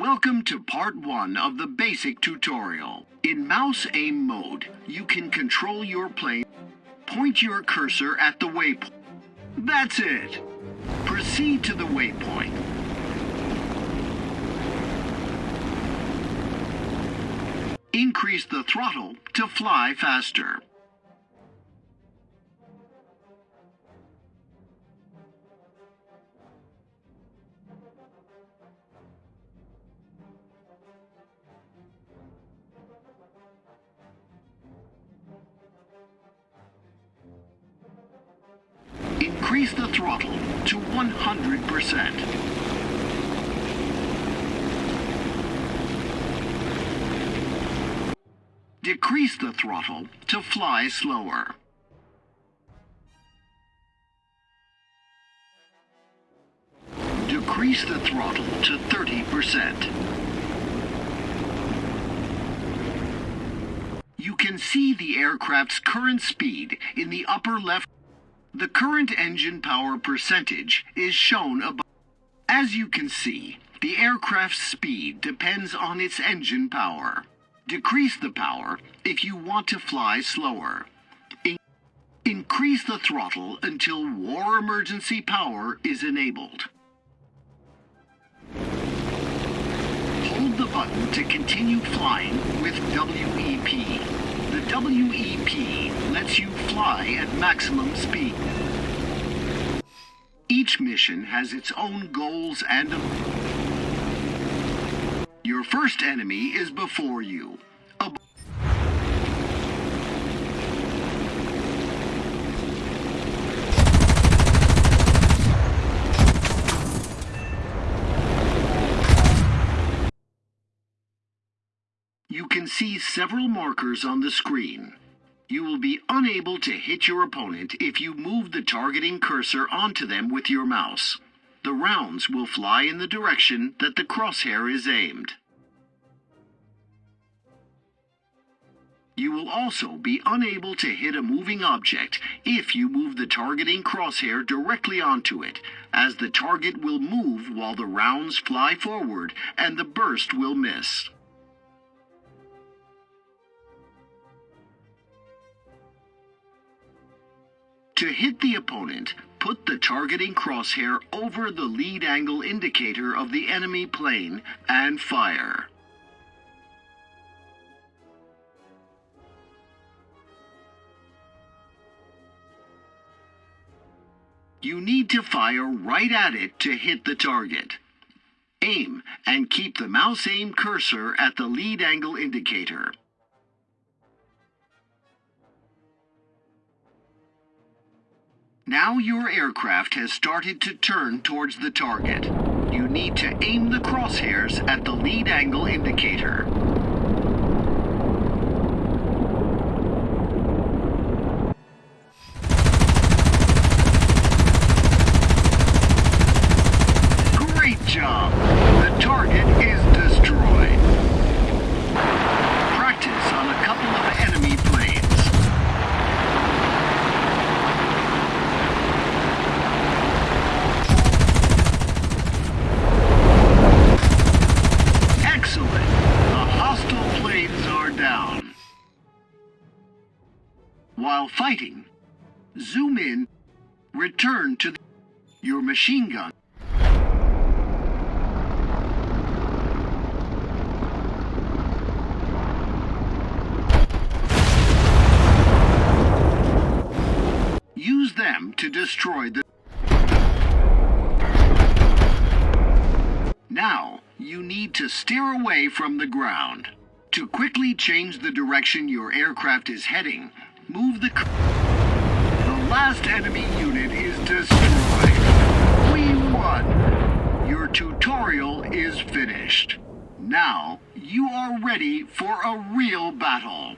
Welcome to part one of the basic tutorial. In mouse aim mode, you can control your plane. Point your cursor at the waypoint. That's it. Proceed to the waypoint. Increase the throttle to fly faster. Increase the throttle to 100%. Decrease the throttle to fly slower. Decrease the throttle to 30%. You can see the aircraft's current speed in the upper left. The current engine power percentage is shown above. As you can see, the aircraft's speed depends on its engine power. Decrease the power if you want to fly slower. In- increase the throttle until war emergency power is enabled. Hold the button to continue flying with WEP. The WEP lets you fly at maximum speed. Each mission has its own goals and your first enemy is before you. You can see several markers on the screen. You will be unable to hit your opponent if you move the targeting cursor onto them with your mouse. The rounds will fly in the direction that the crosshair is aimed. You will also be unable to hit a moving object if you move the targeting crosshair directly onto it, as the target will move while the rounds fly forward and the burst will miss. To hit the opponent, put the targeting crosshair over the lead angle indicator of the enemy plane and fire. You need to fire right at it to hit the target. Aim and keep the mouse aim cursor at the lead angle indicator. Now your aircraft has started to turn towards the target. You need to aim the crosshairs at the lead angle indicator. Machine gun. Use them to destroy the. Now, you need to steer away from the ground. To quickly change the direction your aircraft is heading, move the. The last enemy unit is destroyed. Won! Your tutorial is finished. Now, you are ready for a real battle.